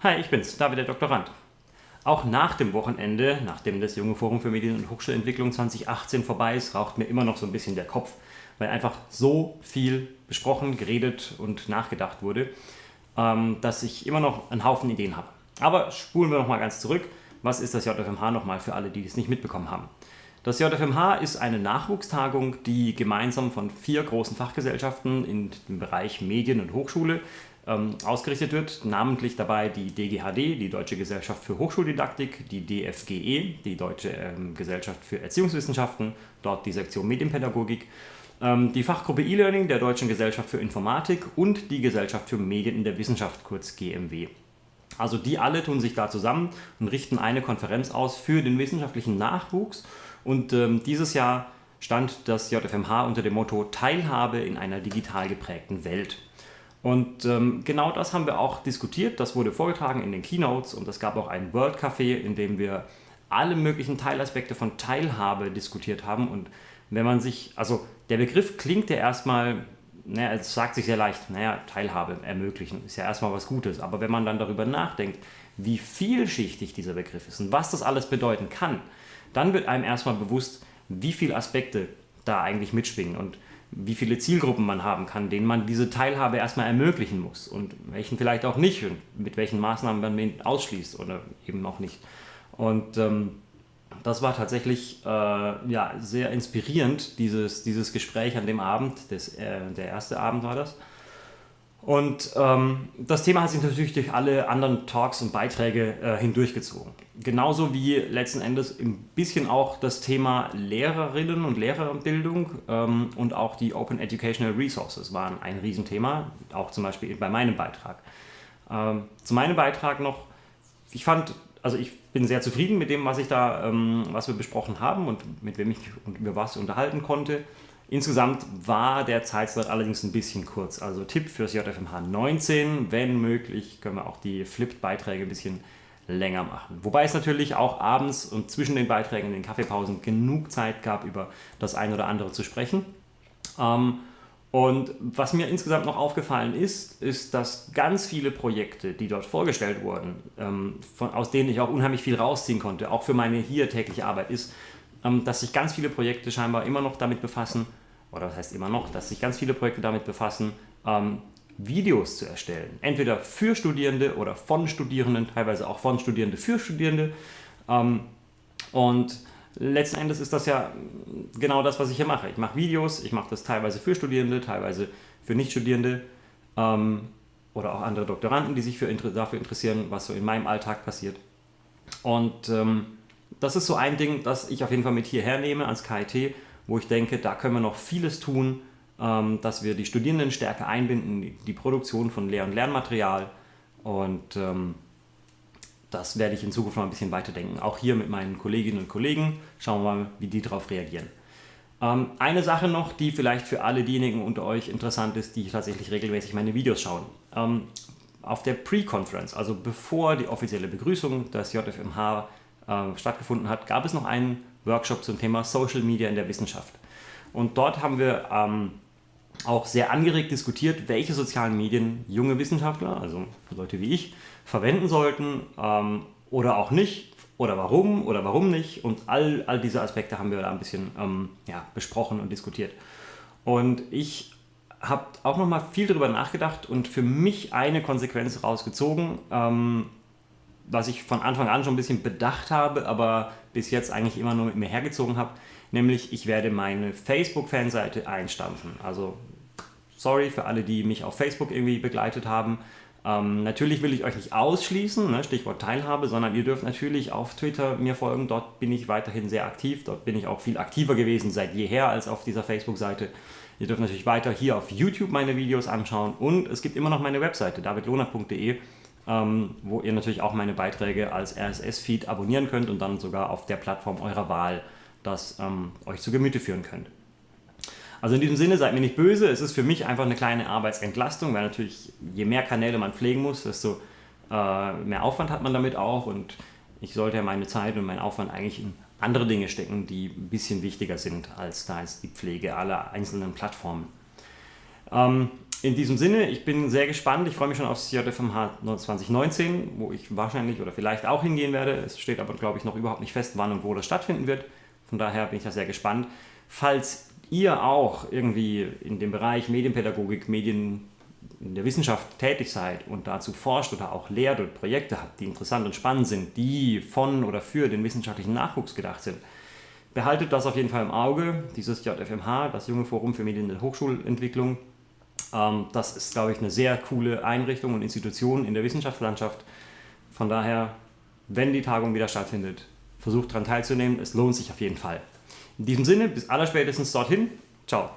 Hi, ich bin's, David der Doktorand. Auch nach dem Wochenende, nachdem das Junge Forum für Medien- und Hochschulentwicklung 2018 vorbei ist, raucht mir immer noch so ein bisschen der Kopf, weil einfach so viel besprochen, geredet und nachgedacht wurde, ähm, dass ich immer noch einen Haufen Ideen habe. Aber spulen wir noch mal ganz zurück. Was ist das JFMH nochmal für alle, die es nicht mitbekommen haben? Das JFMH ist eine Nachwuchstagung, die gemeinsam von vier großen Fachgesellschaften in dem Bereich Medien und Hochschule ähm, ausgerichtet wird, namentlich dabei die DGHD, die Deutsche Gesellschaft für Hochschuldidaktik, die DFGE, die Deutsche ähm, Gesellschaft für Erziehungswissenschaften, dort die Sektion Medienpädagogik, ähm, die Fachgruppe E-Learning der Deutschen Gesellschaft für Informatik und die Gesellschaft für Medien in der Wissenschaft, kurz GMW. Also die alle tun sich da zusammen und richten eine Konferenz aus für den wissenschaftlichen Nachwuchs und ähm, dieses Jahr stand das JFMH unter dem Motto Teilhabe in einer digital geprägten Welt. Und ähm, genau das haben wir auch diskutiert, das wurde vorgetragen in den Keynotes und es gab auch ein World Café, in dem wir alle möglichen Teilaspekte von Teilhabe diskutiert haben. Und wenn man sich, also der Begriff klingt ja erstmal, naja, es sagt sich sehr leicht, naja, Teilhabe ermöglichen ist ja erstmal was Gutes, aber wenn man dann darüber nachdenkt, wie vielschichtig dieser Begriff ist und was das alles bedeuten kann, dann wird einem erstmal bewusst, wie viele Aspekte da eigentlich mitschwingen. Und wie viele Zielgruppen man haben kann, denen man diese Teilhabe erstmal ermöglichen muss und welchen vielleicht auch nicht und mit welchen Maßnahmen man den ausschließt oder eben auch nicht. Und ähm, das war tatsächlich äh, ja, sehr inspirierend, dieses, dieses Gespräch an dem Abend, das, äh, der erste Abend war das. Und ähm, das Thema hat sich natürlich durch alle anderen Talks und Beiträge äh, hindurchgezogen. Genauso wie letzten Endes ein bisschen auch das Thema Lehrerinnen und Lehrerbildung ähm, und auch die Open Educational Resources waren ein Riesenthema, auch zum Beispiel bei meinem Beitrag. Ähm, zu meinem Beitrag noch, ich fand, also ich bin sehr zufrieden mit dem, was ich da, ähm, was wir besprochen haben und mit wem ich über was unterhalten konnte. Insgesamt war der Zeitslot allerdings ein bisschen kurz. Also Tipp fürs JFMH 19, wenn möglich, können wir auch die Flipped-Beiträge ein bisschen länger machen. Wobei es natürlich auch abends und zwischen den Beiträgen in den Kaffeepausen genug Zeit gab, über das eine oder andere zu sprechen. Ähm, und was mir insgesamt noch aufgefallen ist, ist, dass ganz viele Projekte, die dort vorgestellt wurden, ähm, aus denen ich auch unheimlich viel rausziehen konnte, auch für meine hier tägliche Arbeit, ist, dass sich ganz viele Projekte scheinbar immer noch damit befassen, oder was heißt immer noch, dass sich ganz viele Projekte damit befassen, ähm, Videos zu erstellen. Entweder für Studierende oder von Studierenden, teilweise auch von Studierende für Studierende. Ähm, und letzten Endes ist das ja genau das, was ich hier mache. Ich mache Videos, ich mache das teilweise für Studierende, teilweise für Nichtstudierende oder auch andere Doktoranden, die sich für, dafür interessieren, was so in meinem Alltag passiert. Und ähm, das ist so ein Ding, das ich auf jeden Fall mit hierher nehme ans KIT, wo ich denke, da können wir noch vieles tun, ähm, dass wir die Studierenden stärker einbinden, die Produktion von Lehr- und Lernmaterial und ähm, das werde ich in Zukunft mal ein bisschen weiterdenken. Auch hier mit meinen Kolleginnen und Kollegen. Schauen wir mal, wie die darauf reagieren. Ähm, eine Sache noch, die vielleicht für alle diejenigen unter euch interessant ist, die tatsächlich regelmäßig meine Videos schauen. auf der Pre-Conference, also bevor die offizielle Begrüßung des JFMH äh, stattgefunden hat, gab es noch einen Workshop zum Thema Social Media in der Wissenschaft. Und dort haben wir ähm, auch sehr angeregt diskutiert, welche sozialen Medien junge Wissenschaftler, also Leute wie ich, verwenden sollten ähm, oder auch nicht oder warum oder warum nicht. Und all, all diese Aspekte haben wir da ein bisschen ähm, ja, besprochen und diskutiert. Und ich habe auch nochmal viel darüber nachgedacht und für mich eine Konsequenz rausgezogen, ähm, was ich von Anfang an schon ein bisschen bedacht habe, aber bis jetzt eigentlich immer nur mit mir hergezogen habe, nämlich ich werde meine Facebook-Fanseite einstampfen. Also sorry für alle, die mich auf Facebook irgendwie begleitet haben. Ähm, natürlich will ich euch nicht ausschließen, ne, Stichwort Teilhabe, sondern ihr dürft natürlich auf Twitter mir folgen. Dort bin ich weiterhin sehr aktiv. Dort bin ich auch viel aktiver gewesen seit jeher als auf dieser Facebook-Seite. Ihr dürft natürlich weiter hier auf YouTube meine Videos anschauen und es gibt immer noch meine Webseite davidlohner.de ähm, wo ihr natürlich auch meine Beiträge als RSS-Feed abonnieren könnt und dann sogar auf der Plattform eurer Wahl das ähm, euch zu Gemüte führen könnt. Also in diesem Sinne, seid mir nicht böse, es ist für mich einfach eine kleine Arbeitsentlastung, weil natürlich je mehr Kanäle man pflegen muss, desto äh, mehr Aufwand hat man damit auch und ich sollte ja meine Zeit und meinen Aufwand eigentlich in andere Dinge stecken, die ein bisschen wichtiger sind als da ist die Pflege aller einzelnen Plattformen. Ähm, in diesem Sinne, ich bin sehr gespannt. Ich freue mich schon aufs JFMH 2019, wo ich wahrscheinlich oder vielleicht auch hingehen werde. Es steht aber, glaube ich, noch überhaupt nicht fest, wann und wo das stattfinden wird. Von daher bin ich da sehr gespannt. Falls ihr auch irgendwie in dem Bereich Medienpädagogik, Medien in der Wissenschaft tätig seid und dazu forscht oder auch lehrt oder Projekte habt, die interessant und spannend sind, die von oder für den wissenschaftlichen Nachwuchs gedacht sind, behaltet das auf jeden Fall im Auge, dieses JFMH, das Junge Forum für Medien- und Hochschulentwicklung. Ähm, das ist, glaube ich, eine sehr coole Einrichtung und Institution in der Wissenschaftslandschaft. Von daher, wenn die Tagung wieder stattfindet, versucht daran teilzunehmen. Es lohnt sich auf jeden Fall. In diesem Sinne, bis allerspätestens dorthin. Ciao.